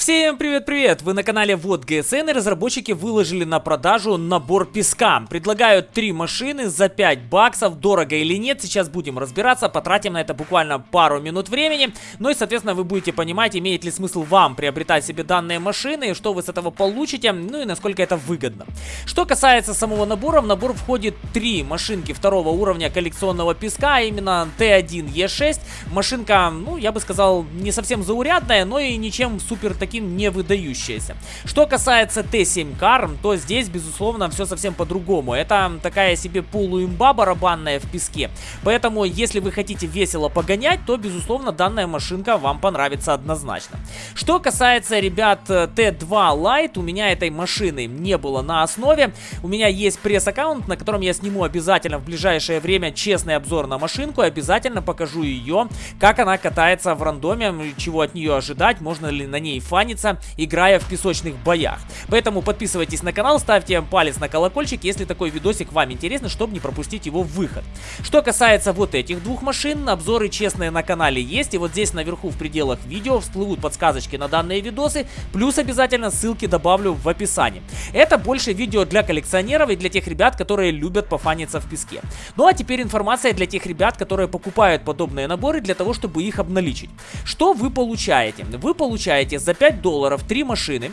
Всем привет-привет! Вы на канале Вот ГСН и разработчики выложили на продажу набор песка. Предлагают три машины за 5 баксов, дорого или нет, сейчас будем разбираться, потратим на это буквально пару минут времени. Ну и соответственно вы будете понимать, имеет ли смысл вам приобретать себе данные машины, что вы с этого получите, ну и насколько это выгодно. Что касается самого набора, в набор входит три машинки второго уровня коллекционного песка, а именно Т1Е6. Машинка, ну я бы сказал, не совсем заурядная, но и ничем супер таким таким не выдающаяся. Что касается Т7 Кар, то здесь, безусловно, все совсем по-другому. Это такая себе полуимба барабанная в песке. Поэтому, если вы хотите весело погонять, то, безусловно, данная машинка вам понравится однозначно. Что касается, ребят, Т2 Lite, у меня этой машины не было на основе. У меня есть пресс-аккаунт, на котором я сниму обязательно в ближайшее время честный обзор на машинку. Обязательно покажу ее, как она катается в рандоме, чего от нее ожидать, можно ли на ней фан кланяться, играя в песочных боях. Поэтому подписывайтесь на канал, ставьте палец на колокольчик, если такой видосик вам интересно, чтобы не пропустить его выход. Что касается вот этих двух машин, обзоры честные на канале есть, и вот здесь наверху в пределах видео всплывут подсказочки на данные видосы, плюс обязательно ссылки добавлю в описании. Это больше видео для коллекционеров и для тех ребят, которые любят пофаниться в песке. Ну а теперь информация для тех ребят, которые покупают подобные наборы для того, чтобы их обналичить. Что вы получаете? Вы получаете за 5 5 долларов 3 машины,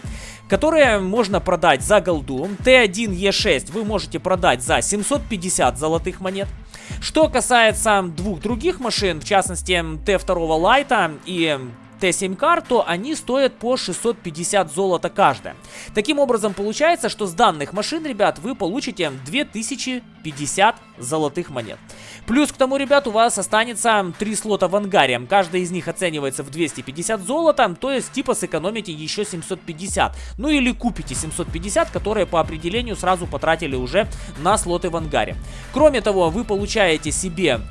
которые можно продать за голду. Т1Е6 вы можете продать за 750 золотых монет. Что касается двух других машин, в частности Т2 Лайта и Т7 кар, то они стоят по 650 золота каждая. Таким образом, получается, что с данных машин, ребят, вы получите 2050 золотых монет. Плюс к тому, ребят, у вас останется 3 слота в ангаре. Каждый из них оценивается в 250 золота, то есть типа сэкономите еще 750. Ну или купите 750, которые по определению сразу потратили уже на слоты в ангаре. Кроме того, вы получаете себе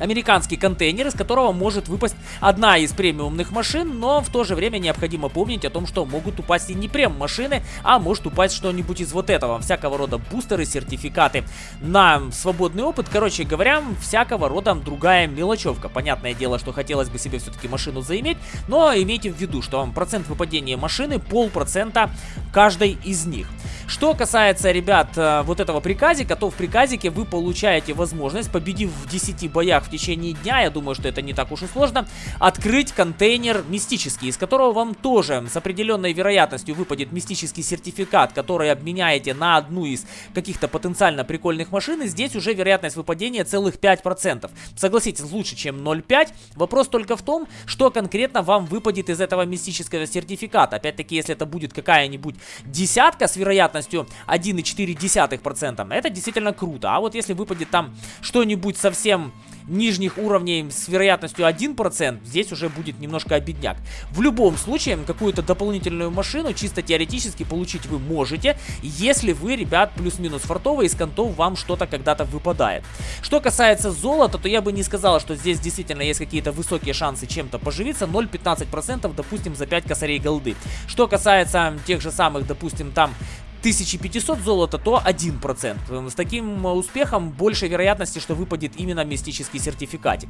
американский контейнер, из которого может выпасть одна из премиумных машин, но в то же время необходимо помнить о том, что могут упасть и не прем машины, а может упасть что-нибудь из вот этого, всякого рода бустеры, сертификаты на свободный опыт, короче говоря, всякого рода другая мелочевка. Понятное дело, что хотелось бы себе все-таки машину заиметь, но имейте в виду, что процент выпадения машины полпроцента каждой из них. Что касается, ребят, э, вот этого приказика, то в приказике вы получаете возможность, победив в 10 боях в течение дня, я думаю, что это не так уж и сложно, открыть контейнер мистический, из которого вам тоже с определенной вероятностью выпадет мистический сертификат, который обменяете на одну из каких-то потенциально прикольных машин, и здесь уже вероятность выпадения целых 5%. Согласитесь, лучше, чем 0,5. Вопрос только в том, что конкретно вам выпадет из этого мистического сертификата. Опять-таки, если это будет какая-нибудь десятка с вероятностью 1,4%. Это действительно круто. А вот если выпадет там что-нибудь совсем нижних уровней с вероятностью 1%, здесь уже будет немножко обедняк. В любом случае, какую-то дополнительную машину чисто теоретически получить вы можете, если вы, ребят, плюс-минус фартовые, из контов вам что-то когда-то выпадает. Что касается золота, то я бы не сказал, что здесь действительно есть какие-то высокие шансы чем-то поживиться. 0,15%, допустим, за 5 косарей голды. Что касается тех же самых, допустим, там 1500 золота, то 1%. С таким успехом больше вероятности, что выпадет именно мистический сертификатик.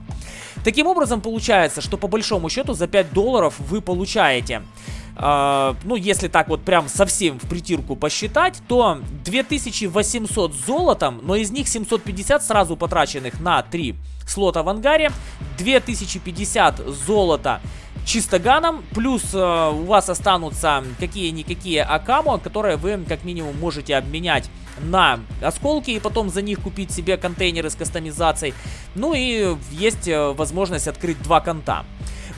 Таким образом, получается, что по большому счету за 5 долларов вы получаете... Uh, ну, если так вот прям совсем в притирку посчитать, то 2800 золотом, но из них 750 сразу потраченных на 3 слота в ангаре, 2050 золота чистоганом, плюс э, у вас останутся какие-никакие акамо, которые вы как минимум можете обменять на осколки и потом за них купить себе контейнеры с кастомизацией. Ну и есть э, возможность открыть два конта.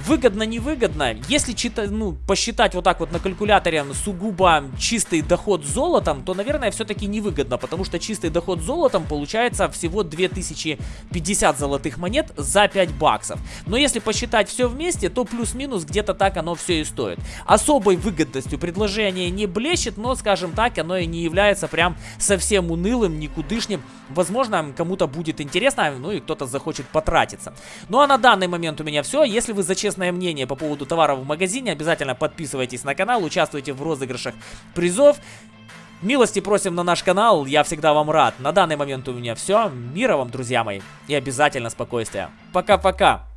Выгодно, невыгодно. Если чита, ну, посчитать вот так вот на калькуляторе сугубо чистый доход золотом, то, наверное, все-таки невыгодно, потому что чистый доход золотом получается всего 2050 золотых монет за 5 баксов. Но если посчитать все вместе, то плюс-минус где-то так оно все и стоит. Особой выгодностью предложение не блещет, но, скажем так, оно и не является прям совсем унылым, никудышним. Возможно, кому-то будет интересно, ну и кто-то захочет потратиться. Ну а на данный момент у меня все. Если вы за честное мнение по поводу товаров в магазине, обязательно подписывайтесь на канал, участвуйте в розыгрышах призов. Милости просим на наш канал, я всегда вам рад. На данный момент у меня все. Мира вам, друзья мои, и обязательно спокойствия. Пока-пока.